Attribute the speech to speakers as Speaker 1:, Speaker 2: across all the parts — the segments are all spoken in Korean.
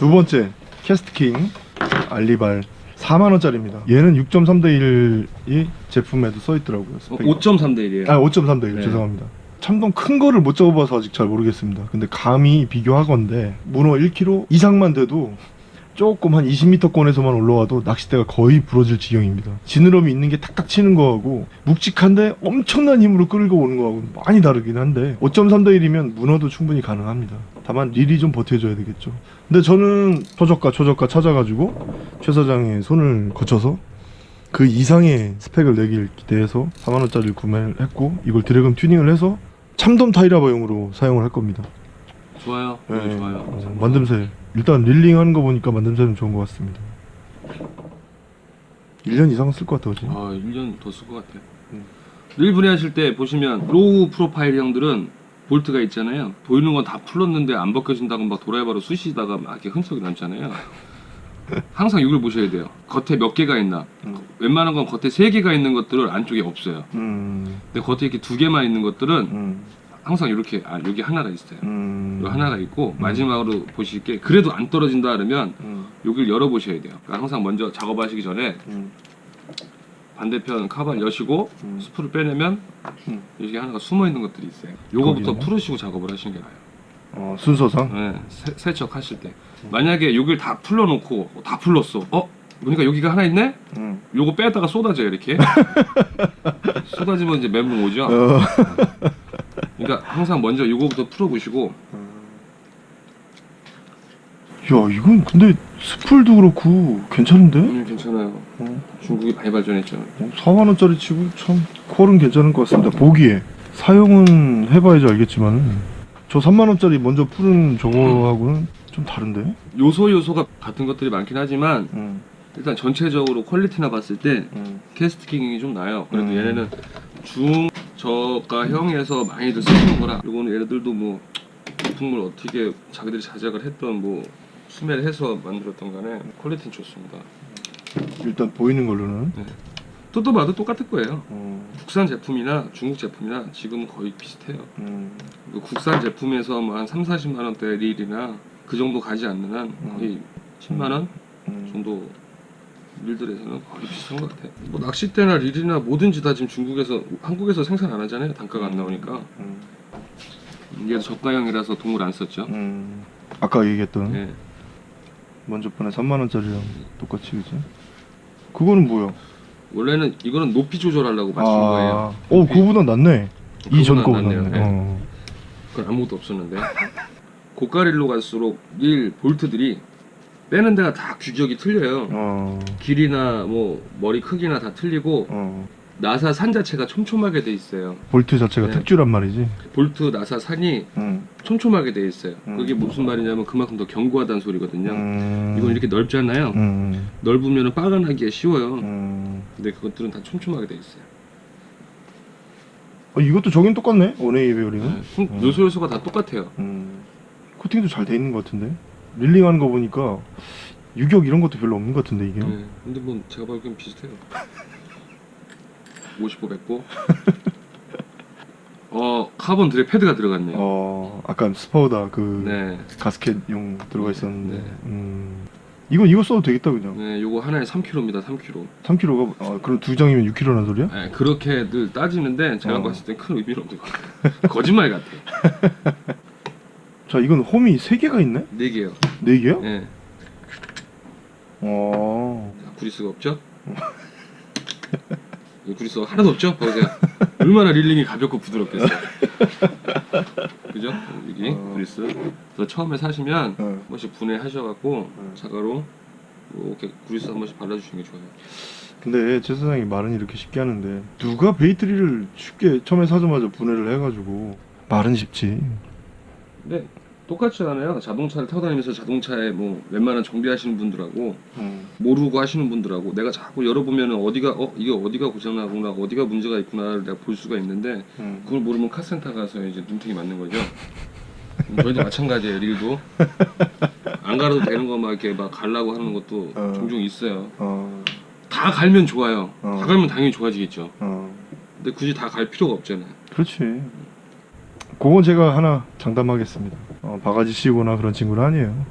Speaker 1: 두 번째 캐스트킹 알리발 4만원짜리입니다 얘는 6.3 대 1이 제품에도 써있더라고요
Speaker 2: 어,
Speaker 1: 스펙이.
Speaker 2: 5.3 대 1이에요.
Speaker 1: 아 5.3 대 1
Speaker 2: 네.
Speaker 1: 죄송합니다 참돔 큰 거를 못 잡아봐서 아직 잘 모르겠습니다 근데 감히 비교하건데 문어 1kg 이상만 돼도 조금 한 20m권에서만 올라와도 낚싯대가 거의 부러질 지경입니다 지느러미 있는 게 탁탁 치는 거하고 묵직한데 엄청난 힘으로 끌고 오는 거하고 많이 다르긴 한데 5.3대 1이면 문어도 충분히 가능합니다 다만 릴이 좀 버텨줘야 되겠죠 근데 저는 초저가 초저가 찾아가지고 최 사장의 손을 거쳐서 그 이상의 스펙을 내길 기대해서 4만원짜리를 구매를 했고 이걸 드래곤 튜닝을 해서 참돔 타이라바용으로 사용을 할 겁니다
Speaker 2: 좋아요.
Speaker 1: 네,
Speaker 2: 네, 좋아요.
Speaker 1: 어, 만듦새 일단 릴링 하는 거 보니까 만듦새는 좋은 것 같습니다 1년 이상 쓸 것 같아 그지?
Speaker 2: 아 1년 더 쓸 것 같아요.
Speaker 1: 음.
Speaker 2: 릴 분해하실 때 보시면 low profile 형들은 볼트가 있잖아요. 보이는 건 다 풀었는데 안 벗겨진다고 막 도라이바로 쑤시다가 막 이렇게 흔적이 남잖아요. 항상 이걸 보셔야 돼요. 겉에 몇 개가 있나.
Speaker 1: 음.
Speaker 2: 웬만한 건 겉에 세 개가 있는 것들은 안쪽에 없어요.
Speaker 1: 음,
Speaker 2: 근데 겉에 이렇게 두 개만 있는 것들은
Speaker 1: 음,
Speaker 2: 항상 이렇게 아 여기 하나가 있어요.
Speaker 1: 음,
Speaker 2: 요 하나가 있고 마지막으로 보실 게 그래도 안 떨어진다 그러면
Speaker 1: 음,
Speaker 2: 여기를 열어 보셔야 돼요. 그러니까 항상 먼저 작업하시기 전에
Speaker 1: 음,
Speaker 2: 반대편 카바를 여시고
Speaker 1: 음.
Speaker 2: 스프를 빼내면
Speaker 1: 음.
Speaker 2: 여기 하나가 숨어 있는 것들이 있어요. 요거부터? 풀으시고 작업을 하시는 게 나아요.
Speaker 1: 어, 순서상?
Speaker 2: 네, 세, 세척 하실 때 만약에 여기를 다 풀러놓고 다 풀렀어. 어? 보니까 여기가 하나 있네?
Speaker 1: 음.
Speaker 2: 요거 빼다가 쏟아져요 이렇게. 쏟아지면 이제 멘붕 오죠.
Speaker 1: 어.
Speaker 2: 그러니까 항상 먼저 요거부터 풀어보시고
Speaker 1: 야 이건 근데 스풀도 그렇고 괜찮은데?
Speaker 2: 음, 괜찮아요.
Speaker 1: 어,
Speaker 2: 중국이 많이 발전했죠.
Speaker 1: 4만 원짜리 치고 참 퀄은 괜찮은 것 같습니다 보기에 사용은 해봐야지 알겠지만 저 3만 원짜리 먼저 푸는 저거하고는 좀 다른데?
Speaker 2: 요소 요소가 같은 것들이 많긴 하지만
Speaker 1: 음,
Speaker 2: 일단 전체적으로 퀄리티나 봤을 때
Speaker 1: 음,
Speaker 2: 캐스트킹이 좀 나요. 그래도
Speaker 1: 음.
Speaker 2: 얘네는 중 저가형에서 많이들 쓰는 거라. 요거는 얘네들도 뭐 제품을 어떻게 자기들이 제작을 했던 뭐 수매를 해서 만들었던 간에 퀄리티는 좋습니다.
Speaker 1: 일단 보이는 걸로는
Speaker 2: 뜯어 봐도 똑같을 거예요.
Speaker 1: 어,
Speaker 2: 국산 제품이나 중국 제품이나 지금 거의 비슷해요.
Speaker 1: 음,
Speaker 2: 그 국산 제품에서 뭐 한 3, 40만 원대 릴이나 그 정도 가지 않는 한 거의 10만 원
Speaker 1: 음.
Speaker 2: 정도 릴들에서는 거의 비슷한 것 같아요. 뭐 낚싯대나 릴이나 뭐든지 다 지금 중국에서 한국에서 생산 안 하잖아요. 단가가 안 나오니까
Speaker 1: 음,
Speaker 2: 이게 저가형이라서 동물 안 썼죠.
Speaker 1: 음. 아까 얘기했던
Speaker 2: 예.
Speaker 1: 먼저 번에 3만원짜리랑 똑같이 그지? 그거는 뭐야?
Speaker 2: 원래는 이거는 높이 조절하려고 맞춘 거예요.
Speaker 1: 오 그거보다 낫네 이전
Speaker 2: 그거보다
Speaker 1: 거보다.
Speaker 2: 낫네 예.
Speaker 1: 어.
Speaker 2: 그건 아무것도 없었는데 고가릴로 갈수록 릴 볼트들이 빼는 데가 다 규격이 틀려요.
Speaker 1: 어,
Speaker 2: 길이나 뭐 머리 크기나 다 틀리고
Speaker 1: 어.
Speaker 2: 나사 산 자체가 촘촘하게 돼 있어요.
Speaker 1: 볼트 자체가
Speaker 2: 네.
Speaker 1: 특주란 말이지
Speaker 2: 볼트 나사 산이
Speaker 1: 음.
Speaker 2: 촘촘하게 돼 있어요.
Speaker 1: 음.
Speaker 2: 그게 무슨 말이냐면 그만큼 더 견고하다는 소리거든요.
Speaker 1: 음.
Speaker 2: 이건 이렇게 넓잖아요.
Speaker 1: 음.
Speaker 2: 넓으면 빠가나기가 쉬워요.
Speaker 1: 음.
Speaker 2: 근데 그것들은 다 촘촘하게 돼 있어요.
Speaker 1: 어, 이것도 저긴 똑같네 one-way 베어링은
Speaker 2: 네. 흠,
Speaker 1: 음.
Speaker 2: 요소 요소가 다 똑같아요.
Speaker 1: 음. 코팅도 잘 돼 있는 것 같은데 릴링하는 거 보니까 유격 이런 것도 별로 없는 것 같은데 이게
Speaker 2: 네. 근데 뭐 제가 보기엔 비슷해요. 55, 100고. 어 카본 드레 패드가 들어갔네요.
Speaker 1: 어 아까 스파우다 그
Speaker 2: 네.
Speaker 1: 가스켓용 들어가 있었는데
Speaker 2: 네.
Speaker 1: 음. 이건 이거 써도 되겠다 그냥
Speaker 2: 네, 요거 하나에 3kg입니다. 3kg.
Speaker 1: 3kg가 아, 그럼 두 장이면 6kg란 소리야?
Speaker 2: 네, 그렇게들 따지는데 제가
Speaker 1: 어.
Speaker 2: 봤을 땐큰 의미는 없는 것 같아요. 거짓말 같아.
Speaker 1: 자 이건 홈이 3개가 있네?
Speaker 2: 네 개요.
Speaker 1: 4개야?
Speaker 2: 네.
Speaker 1: 어.
Speaker 2: 자, 구리스가 없죠? 이 구리스가 하나도 없죠? 보세요. 얼마나 릴링이 가볍고 부드럽겠어요. 그죠? 여기
Speaker 1: 어.
Speaker 2: 구리스. 그래서 처음에 사시면
Speaker 1: 어.
Speaker 2: 한 번씩 분해하셔갖고
Speaker 1: 음.
Speaker 2: 자가로 이렇게 구리스 한 번씩 발라주시는 게 좋아요.
Speaker 1: 근데 제 세상에 말은 이렇게 쉽게 하는데 누가 bait 릴을 쉽게 처음에 사자마자 분해를 해가지고 말은 쉽지
Speaker 2: 근데 똑같지 않아요. 자동차를 타고 다니면서 자동차에 뭐 웬만한 정비하시는 분들하고
Speaker 1: 음.
Speaker 2: 모르고 하시는 분들하고 내가 자꾸 열어보면 어디가 어 이게 어디가 고장나구나 어디가 문제가 있구나를 내가 볼 수가 있는데
Speaker 1: 음.
Speaker 2: 그걸 모르면 카센터 가서 이제 눈탱이 맞는 거죠. 음, 저희도 마찬가지예요. 릴도 안 갈아도 되는 거 막 이렇게 막 갈라고 하는 것도
Speaker 1: 어.
Speaker 2: 종종 있어요.
Speaker 1: 어.
Speaker 2: 다 갈면 좋아요.
Speaker 1: 어.
Speaker 2: 다 갈면 당연히 좋아지겠죠.
Speaker 1: 어.
Speaker 2: 근데 굳이 다 갈 필요가 없잖아요.
Speaker 1: 그렇지 그건 제가 하나 장담하겠습니다 어, 바가지 씌우거나 그런 친구는 아니에요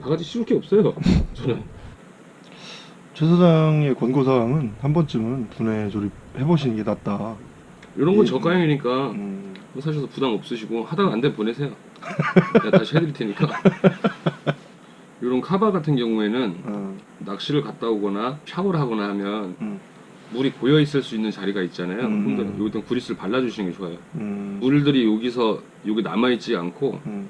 Speaker 2: 바가지 씌울 게 없어요. 저는
Speaker 1: 최 사장의 권고사항은 한 번쯤은 분해 조립 해보시는 게 낫다.
Speaker 2: 이런 건
Speaker 1: 예.
Speaker 2: 저가형이니까
Speaker 1: 음,
Speaker 2: 사셔서 부담 없으시고 하다가 안 되면 보내세요. 내가 다시 해드릴 테니까. 이런 카바 같은 경우에는
Speaker 1: 어,
Speaker 2: 낚시를 갔다 오거나 샤워를 하거나 하면
Speaker 1: 음,
Speaker 2: 물이 고여 있을 수 있는 자리가 있잖아요.
Speaker 1: 음.
Speaker 2: 그러니까 여기다 구리스를 발라주시는 게 좋아요.
Speaker 1: 음,
Speaker 2: 물들이 여기서 여기 남아 있지 않고
Speaker 1: 음.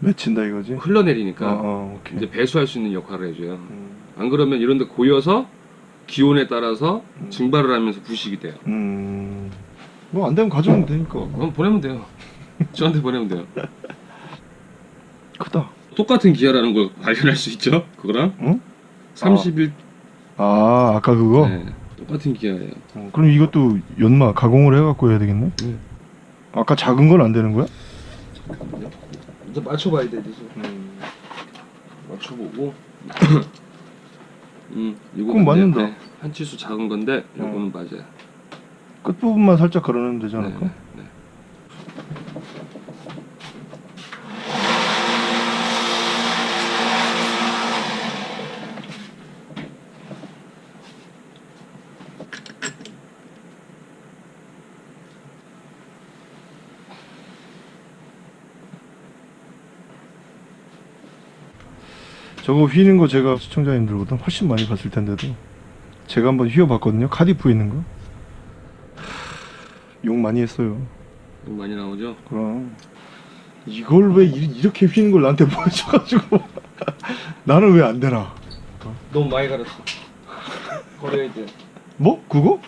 Speaker 1: 맺힌다 이거지?
Speaker 2: 흘러내리니까
Speaker 1: 어, 어, 오케이.
Speaker 2: 이제 배수할 수 있는 역할을 해줘요.
Speaker 1: 음,
Speaker 2: 안 그러면 이런데 고여서 기온에 따라서
Speaker 1: 음.
Speaker 2: 증발을 하면서 부식이 돼요.
Speaker 1: 음, 뭐안 되면 가져오면 되니까.
Speaker 2: 그럼 보내면 돼요. 저한테 보내면 돼요.
Speaker 1: 크다.
Speaker 2: 똑같은 기아라는 걸 발견할 수 있죠. 그거랑
Speaker 1: 응?
Speaker 2: 31
Speaker 1: 아, 아까 그거?
Speaker 2: 네, 똑같은 기아예요.
Speaker 1: 어, 그럼 이것도 연마 가공을 해갖고 해야 되겠네?
Speaker 2: 네.
Speaker 1: 아까 작은 건 안 되는 거야?
Speaker 2: 이제 맞춰봐야 돼. 이제
Speaker 1: 음.
Speaker 2: 맞춰보고. 음, 이거
Speaker 1: 그건 맞는다.
Speaker 2: 네, 한 치수 작은 건데 이거는 맞아요.
Speaker 1: 끝부분만 살짝 걸어내면 되지
Speaker 2: 네,
Speaker 1: 않을까?
Speaker 2: 네, 네.
Speaker 1: 저거 휘는 거 제가 시청자님들보다 훨씬 많이 봤을 텐데도 제가 한번 휘어봤거든요 카디프 있는 거. 하, 욕 많이 했어요.
Speaker 2: 이거 많이 나오죠.
Speaker 1: 그럼 이걸 왜 이- 이렇게 휘는 걸 나한테 보여줘가지고 나는 왜 안 되나?
Speaker 2: 너무 많이 갈았어. 버려야 돼.
Speaker 1: 뭐? 그거?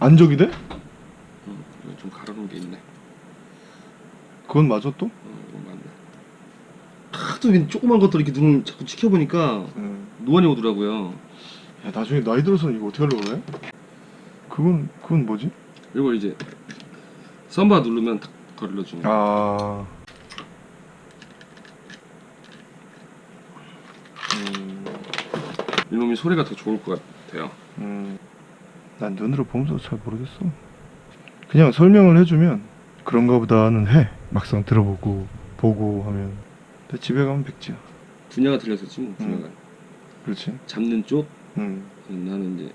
Speaker 1: 안적이 돼?
Speaker 2: 음, 이거 좀 갈아놓은 게 있네.
Speaker 1: 그건 맞아 또?
Speaker 2: 어, 이거 맞네. 하도 조그만 것들 이렇게 눈을 자꾸 지켜보니까
Speaker 1: 응.
Speaker 2: 노안이 오더라고요.
Speaker 1: 야 나중에 나이 들어서는 이거 어떻게 하려고 그래? 그건 그건 뭐지?
Speaker 2: 이걸 이제 썸바 누르면 탁 걸러주는.
Speaker 1: 아. 음,
Speaker 2: 이놈이 소리가 더 좋을 것 같아요.
Speaker 1: 음. 난 눈으로 보면서 잘 모르겠어. 그냥 설명을 해주면 그런가 보다는 해. 막상 들어보고 보고 하면. 근데 집에 가면 백지야.
Speaker 2: 분야가 틀렸었지 뭐 분야가.
Speaker 1: 그렇지.
Speaker 2: 잡는 쪽
Speaker 1: 음.
Speaker 2: 나는 이제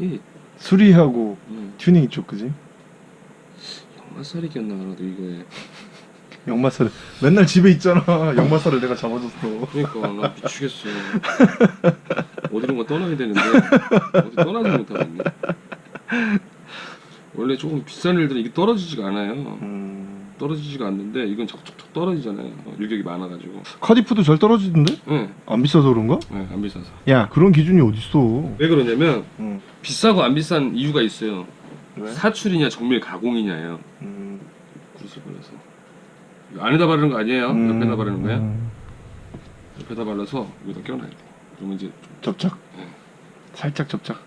Speaker 2: 이게
Speaker 1: 수리하고
Speaker 2: 음,
Speaker 1: 튜닝 쪽 그지?
Speaker 2: 역마살이 기었나 하나도 이거에.
Speaker 1: 역마살을 맨날 집에 있잖아. 역마살을 내가 잡아줬어.
Speaker 2: 그러니까 나 미치겠어. 어디론가 떠나야 되는데 어디 떠나지 못하고 있네. 원래 조금 비싼 일들은 이게 떨어지지가 않아요.
Speaker 1: 음.
Speaker 2: 떨어지지가 않는데 이건 척척척 떨어지잖아요. 어, 유격이 많아가지고.
Speaker 1: 카디프도 잘 떨어지던데?
Speaker 2: 네,
Speaker 1: 안 비싸서 그런가?
Speaker 2: 네, 안 비싸서.
Speaker 1: 야 그런 기준이 어딨어?
Speaker 2: 왜 그러냐면
Speaker 1: 응.
Speaker 2: 비싸고 안 비싼 이유가 있어요.
Speaker 1: 왜?
Speaker 2: 사출이냐 정밀 가공이냐예요.
Speaker 1: 음.
Speaker 2: 발라서. 이거 안에다 바르는 거 아니에요?
Speaker 1: 음,
Speaker 2: 옆에다 바르는 거예요?
Speaker 1: 음.
Speaker 2: 옆에다 발라서 여기다 껴놔야 돼. 그러면 이제
Speaker 1: 접착?
Speaker 2: 네.
Speaker 1: 살짝 접착.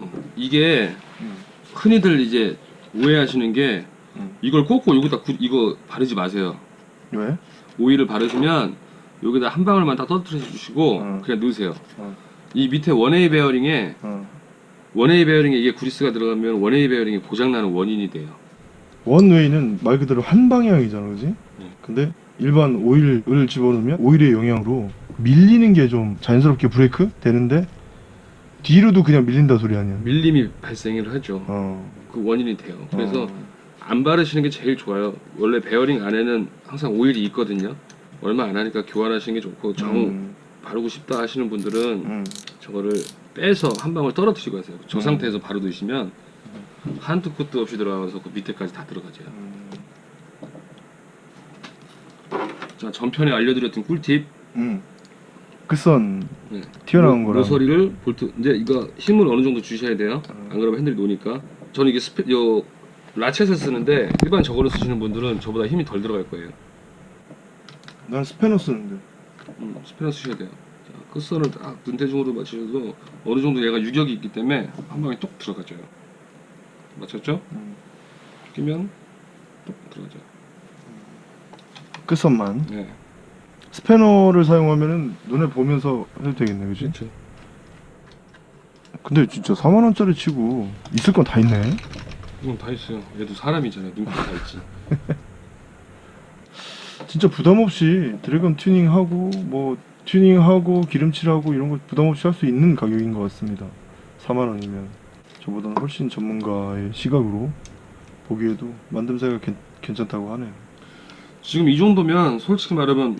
Speaker 2: 음, 이게
Speaker 1: 음.
Speaker 2: 흔히들 이제 오해하시는 게
Speaker 1: 음.
Speaker 2: 이걸 꽂고 여기다 구- 이거 바르지 마세요.
Speaker 1: 왜?
Speaker 2: 오일을 바르시면 여기다 한 방울만 딱 떨어뜨려 주시고
Speaker 1: 음.
Speaker 2: 그냥 넣으세요.
Speaker 1: 음.
Speaker 2: 이 밑에 one-way 베어링에
Speaker 1: 어.
Speaker 2: one-way 베어링에 이게 구리스가 들어가면 one-way 베어링이 고장나는 원인이 돼요.
Speaker 1: one-way는 말 그대로 한 방향이잖아, 그지?
Speaker 2: 네.
Speaker 1: 근데 일반 오일을 집어넣으면 오일의 영향으로 밀리는 게 좀 자연스럽게 브레이크 되는데 뒤로도 그냥 밀린다 소리 아니야?
Speaker 2: 밀림이 발생을 하죠.
Speaker 1: 어.
Speaker 2: 그 원인이 돼요. 그래서
Speaker 1: 어.
Speaker 2: 안 바르시는 게 제일 좋아요. one-way 베어링 안에는 항상 오일이 있거든요. 얼마 안 하니까 교환하시는 게 좋고 정
Speaker 1: 음.
Speaker 2: 바르고 싶다 하시는 분들은
Speaker 1: 음.
Speaker 2: 저거를 빼서 한 방울 떨어뜨리고 하세요. 저
Speaker 1: 음.
Speaker 2: 상태에서 바로 넣으시면 한도 끝도 없이 들어가서 그 밑에까지 다 들어가죠.
Speaker 1: 음.
Speaker 2: 자 전편에 알려드렸던 꿀팁
Speaker 1: 음. 끝선
Speaker 2: 네.
Speaker 1: 튀어나온
Speaker 2: 모-
Speaker 1: 거랑
Speaker 2: 모서리를 볼트 이제 이거 힘을 어느 정도 주셔야 돼요.
Speaker 1: 음.
Speaker 2: 안 그러면 핸들이 노니까. 저는 이게 스페 요 라쳇을 쓰는데 일반 저거를 쓰시는 분들은 저보다 힘이 덜 들어갈 거예요.
Speaker 1: 난 스패너 쓰는데.
Speaker 2: 음, 스페너 쓰셔야 돼요. 자, 끝선을 딱 눈대중으로 맞추셔도 어느 정도 얘가 유격이 있기 때문에 한 방에 뚝 들어가져요. 맞췄죠?
Speaker 1: 음.
Speaker 2: 끼면 뚝 들어가죠.
Speaker 1: 끝선만.
Speaker 2: 네.
Speaker 1: 스패너를 사용하면은 눈에 보면서 해도 되겠네, 그지?
Speaker 2: 그렇죠.
Speaker 1: 근데 진짜 4만 원짜리 치고 있을 건 다 있네.
Speaker 2: 이건 다 있어요. 얘도 사람이잖아요. 눈까지 다 있지.
Speaker 1: 진짜 부담 없이 드래곤 튜닝하고 뭐 튜닝하고 기름칠하고 이런 거 부담 없이 할 수 있는 가격인 것 같습니다. 4만 원이면 저보다는 훨씬 전문가의 시각으로 보기에도 만듦새가 괜, 괜찮다고 하네요.
Speaker 2: 지금 이 정도면 솔직히 말하면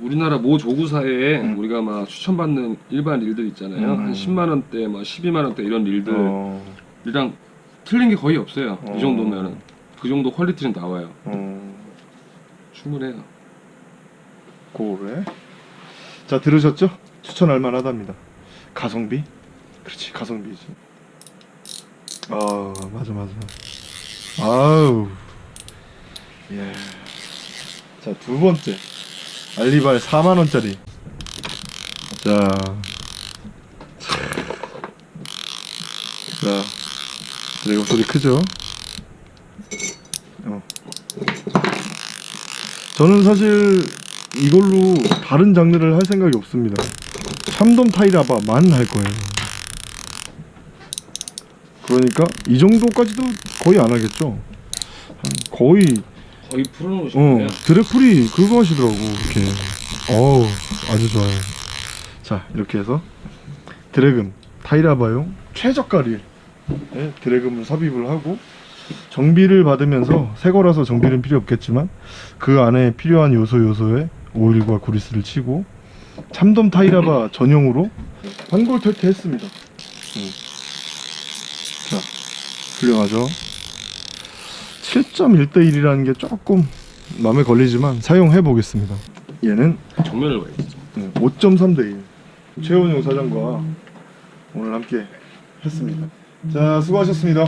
Speaker 2: 우리나라 모 조구사에
Speaker 1: 음.
Speaker 2: 우리가 막 추천받는 일반 릴들 있잖아요.
Speaker 1: 음.
Speaker 2: 한 10만 원대, 막 12만 원대 이런 릴들이랑
Speaker 1: 어,
Speaker 2: 틀린 게 거의 없어요.
Speaker 1: 어.
Speaker 2: 이 정도면은 그 정도 퀄리티는 나와요.
Speaker 1: 어,
Speaker 2: 충분해요.
Speaker 1: 고래. 자 들으셨죠? 추천할 만하답니다. 가성비? 그렇지 가성비지. 아 맞아 맞아. 아우. 예. 자두 번째 알리발 4만 원짜리. 자. 자. 드래곤 소리 크죠? 어. 저는 사실 이걸로 다른 장르를 할 생각이 없습니다. 참돔 타이라바만 할 거예요. 그러니까 이 정도까지도 거의 안 하겠죠. 한 거의
Speaker 2: 거의 풀어놓으셨네요.
Speaker 1: 어 드래프리 그거 하시더라고 이렇게. 어우 아주 좋아요. 자 이렇게 해서 드래금 타이라바용 최저가 릴 네, 드래금을 삽입을 하고 정비를 받으면서 새 거라서 정비는 필요 없겠지만 그 안에 필요한 요소 요소에 오일과 구리스를 치고 참돔 타이라바 전용으로 환골 탈퇴했습니다. 음. 자 훌륭하죠. 7.1대 1이라는 게 조금 마음에 걸리지만 사용해 보겠습니다. 얘는
Speaker 2: 정면을 봐야지.
Speaker 1: 5.3대 1. 최원용 사장과 오늘 함께 했습니다. 자, 수고하셨습니다.